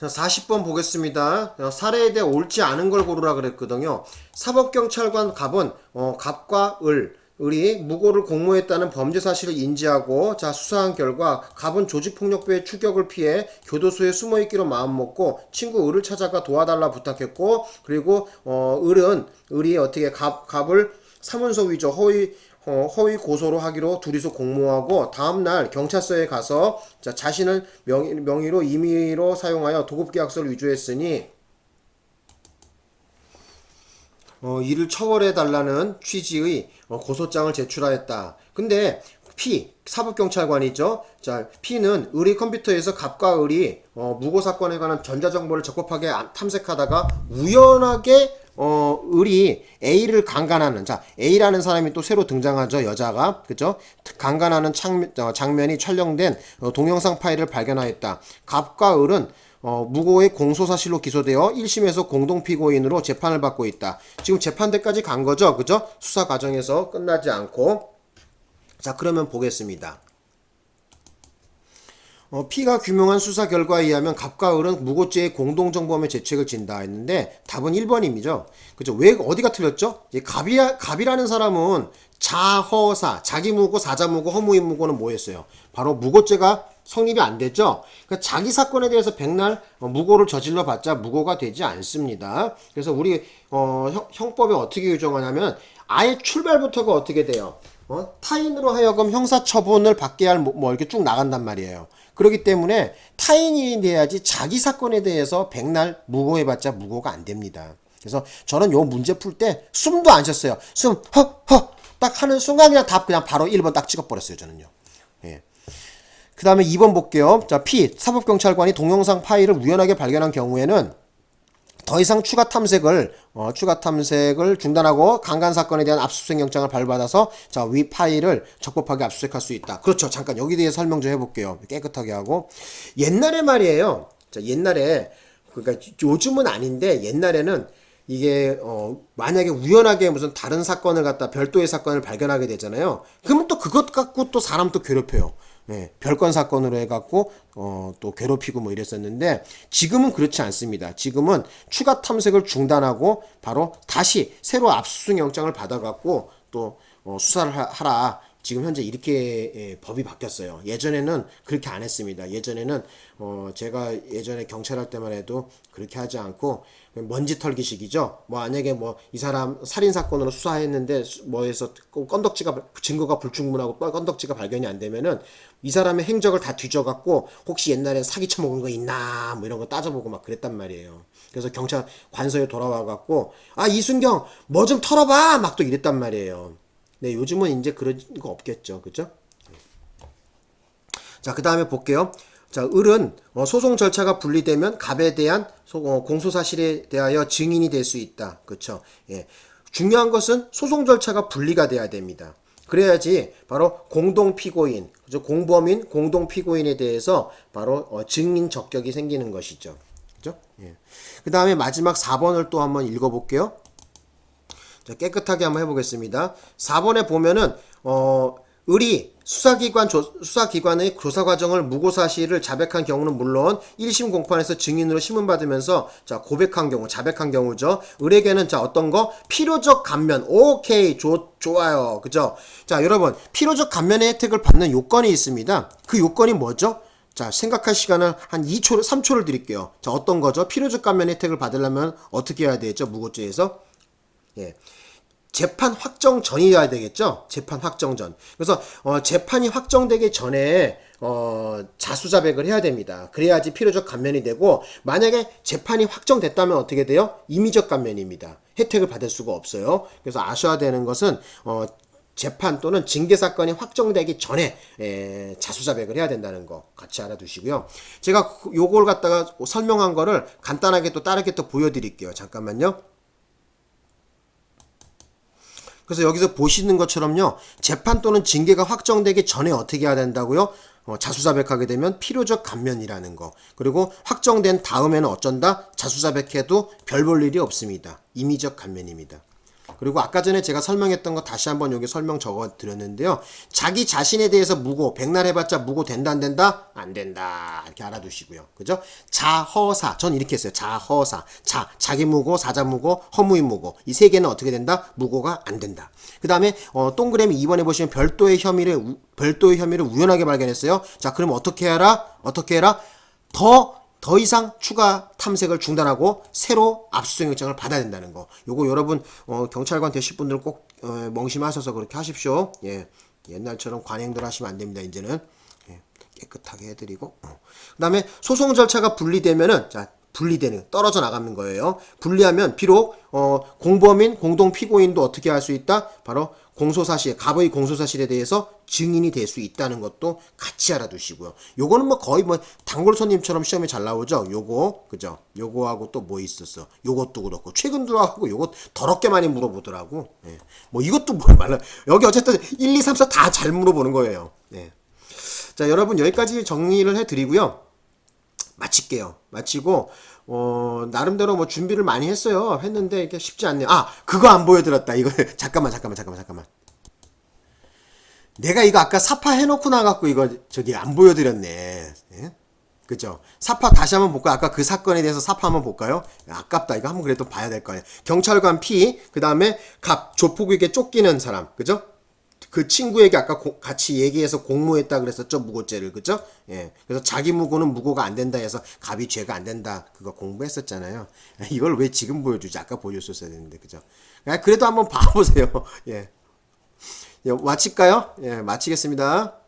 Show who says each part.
Speaker 1: 자, 40번 보겠습니다. 어, 사례에 대해 옳지 않은 걸 고르라 그랬거든요. 사법경찰관 갑은 어, 갑과 을, 을이 무고를 공모했다는 범죄 사실을 인지하고 자 수사한 결과 갑은 조직폭력배의 추격을 피해 교도소에 숨어있기로 마음먹고 친구 을을 찾아가 도와달라 부탁했고 그리고 어, 을은 을이 어떻게 갑, 갑을 사문서 위조 허위 어, 허위 고소로 하기로 둘이서 공모하고 다음날 경찰서에 가서 자, 자신을 명의, 명의로 임의로 사용하여 도급계약서를 위조했으니 어, 이를 처벌해 달라는 취지의 어, 고소장을 제출하였다. 근데 P 사법경찰관이죠. 자 P는 을이 컴퓨터에서 갑과 을이 어, 무고 사건에 관한 전자정보를 적법하게 안- 탐색하다가 우연하게 어, 을이 A를 강간하는 자 A라는 사람이 또 새로 등장하죠 여자가. 그죠? 강간하는 장면, 어, 장면이 촬영된 어, 동영상 파일을 발견하였다. 갑과 을은 어, 무고의 공소사실로 기소되어 1심에서 공동피고인으로 재판을 받고 있다. 지금 재판대까지 간 거죠? 그죠? 수사 과정에서 끝나지 않고. 자 그러면 보겠습니다 어, 피가 규명한 수사 결과에 의하면 갑과 을은 무고죄의 공동정범의 죄책을 진다 했는데 답은 1번입니다. 그죠? 왜 어디가 틀렸죠? 이제 갑이 갑이라는 사람은 자허사, 자기무고, 사자무고, 허무인무고는 뭐였어요? 바로 무고죄가 성립이 안 됐죠. 그러니까 자기 사건에 대해서 백날 어, 무고를 저질러 봤자 무고가 되지 않습니다. 그래서 우리 어, 형, 형법에 어떻게 규정하냐면 아예 출발부터가 어떻게 돼요? 어? 타인으로 하여금 형사처분을 받게 할 뭐 이렇게 쭉 나간단 말이에요. 그렇기 때문에 타인이 돼야지 자기 사건에 대해서 백날 무고해봤자 무고가 안 됩니다. 그래서 저는 요 문제 풀 때 숨도 안 쉬었어요. 숨, 허, 허, 딱 하는 순간 그냥 답 그냥 바로 1번 딱 찍어버렸어요, 저는요. 예. 그 다음에 2번 볼게요. 자, P. 사법경찰관이 동영상 파일을 우연하게 발견한 경우에는 더 이상 추가 탐색을 어, 추가 탐색을 중단하고 강간 사건에 대한 압수수색 영장을 발부받아서 자 위 파일을 적법하게 압수수색할 수 있다. 그렇죠. 잠깐 여기 대해 설명 좀 해볼게요. 깨끗하게 하고 옛날에 말이에요. 자 옛날에 그러니까 요즘은 아닌데 옛날에는 이게 어 만약에 우연하게 무슨 다른 사건을 갖다 별도의 사건을 발견하게 되잖아요. 그러면 또 그것 갖고 또 사람 또 괴롭혀요. 네, 별건 사건으로 해갖고 어, 또 괴롭히고 뭐 이랬었는데 지금은 그렇지 않습니다. 지금은 추가 탐색을 중단하고 바로 다시 새로 압수수색 영장을 받아갖고 또 어, 수사를 하- 하라. 지금 현재 이렇게 예, 법이 바뀌었어요. 예전에는 그렇게 안 했습니다. 예전에는 어, 제가 예전에 경찰할 때만 해도 그렇게 하지 않고 먼지 털기식이죠. 뭐 만약에 뭐 이 사람 살인 사건으로 수사했는데 수- 뭐해서 건덕지가 증거가 불충분하고 건덕지가 발견이 안 되면은 이 사람의 행적을 다 뒤져갖고 혹시 옛날에 사기 쳐먹은 거 있나 뭐 이런 거 따져보고 막 그랬단 말이에요. 그래서 경찰 관서에 돌아와갖고 아 이순경 뭐 좀 털어봐 막 또 이랬단 말이에요. 네 요즘은 이제 그런 거 없겠죠, 그죠? 자, 그 다음에 볼게요. 자, 을은 어, 소송 절차가 분리되면 갑에 대한 소- 어, 공소 사실에 대하여 증인이 될 수 있다. 그쵸? 예. 중요한 것은 소송 절차가 분리가 돼야 됩니다. 그래야지 바로 공동 피고인? 공범인, 공동 피고인에 대해서 바로 어, 증인 적격이 생기는 것이죠. 그죠? 예. 그 다음에 마지막 4번을 또 한번 읽어볼게요. 자, 깨끗하게 한번 해보겠습니다. 4번에 보면은 어 을이 수사기관 조, 수사기관의 조사 과정을 무고 사실을 자백한 경우는 물론 1심 공판에서 증인으로 심문받으면서 자 고백한 경우 자백한 경우죠. 을에게는 자 어떤 거 필요적 감면 오케이 좋 좋아요 그죠? 자 여러분 필요적 감면의 혜택을 받는 요건이 있습니다. 그 요건이 뭐죠? 자, 생각할 시간을 한 2초, 3초를 드릴게요. 자, 어떤 거죠? 필요적 감면 혜택을 받으려면 어떻게 해야 되죠? 무고죄에서? 예. 재판 확정 전이어야 되겠죠? 재판 확정 전. 그래서 어, 재판이 확정되기 전에 어, 자수자백을 해야 됩니다. 그래야지 필요적 감면이 되고 만약에 재판이 확정됐다면 어떻게 돼요? 임의적 감면입니다. 혜택을 받을 수가 없어요. 그래서 아셔야 되는 것은 어, 재판 또는 징계 사건이 확정되기 전에 에, 자수자백을 해야 된다는 거 같이 알아두시고요. 제가 그- 요걸 갖다가 설명한 거를 간단하게 또 다르게 또 보여드릴게요. 잠깐만요. 그래서 여기서 보시는 것처럼요. 재판 또는 징계가 확정되기 전에 어떻게 해야 된다고요? 어, 자수자백하게 되면 필요적 감면이라는 거. 그리고 확정된 다음에는 어쩐다? 자수자백해도 별 볼 일이 없습니다. 임의적 감면입니다. 그리고 아까 전에 제가 설명했던 거 다시 한번 여기 설명 적어 드렸는데요. 자기 자신에 대해서 무고, 백날 해봤자 무고 된다 안 된다? 안 된다. 이렇게 알아두시고요. 그죠? 자허사. 전 이렇게 했어요. 자허사. 자, 자기 무고, 사자 무고, 허무인 무고. 이 세 개는 어떻게 된다? 무고가 안 된다. 그 다음에 어, 동그라미 2번에 보시면 별도의 혐의를 우- 별도의 혐의를 우연하게 발견했어요. 자, 그럼 어떻게 해라? 어떻게 해라? 더 더 이상 추가 탐색을 중단하고 새로 압수수색 영장을 받아야 된다는 거. 요거 여러분 어, 경찰관 되실 분들 꼭 어, 멍심하셔서 그렇게 하십시오. 예. 옛날처럼 관행들 하시면 안 됩니다. 이제는 예. 깨끗하게 해드리고. 어. 그 다음에 소송 절차가 분리되면은 자 분리되는 떨어져 나가는 거예요. 분리하면 비록 어, 공범인 공동 피고인도 어떻게 할 수 있다? 바로 공소사실, 갑의 공소사실에 대해서 증인이 될 수 있다는 것도 같이 알아두시고요. 요거는 뭐 거의 뭐 단골 손님처럼 시험에 잘 나오죠. 요거 그죠? 요거하고 또 뭐 있었어? 요것도 그렇고 최근 들어하고 요거 더럽게 많이 물어보더라고. 예. 뭐 이것도 뭘 말라. 여기 어쨌든 1, 2, 3, 4 다 잘 물어보는 거예요. 예. 자 여러분 여기까지 정리를 해드리고요. 마칠게요. 마치고 어 나름대로 뭐 준비를 많이 했어요. 했는데 이게 쉽지 않네요. 아 그거 안 보여드렸다. 이거 잠깐만 잠깐만 잠깐만 잠깐만. 내가 이거 아까 사파 해놓고 나갖고 이거 저기 안 보여드렸네. 예? 그죠? 사파 다시 한번 볼까요? 아까 그 사건에 대해서 사파 한번 볼까요? 아깝다. 이거 한번 그래도 봐야 될 거예요. 경찰관 P, 그 다음에 갑, 조폭에게 쫓기는 사람. 그죠? 그 친구에게 아까 고- 같이 얘기해서 공모했다 그랬었죠 무고죄를 그죠? 예. 그래서 자기 무고는 무고가 안 된다 해서 갑이 죄가 안 된다 그거 공부했었잖아요. 이걸 왜 지금 보여주지? 아까 보여줬어야 되는데 그죠? 아, 그래도 한번 봐보세요. 예. 예, 마칠까요? 예, 마치겠습니다.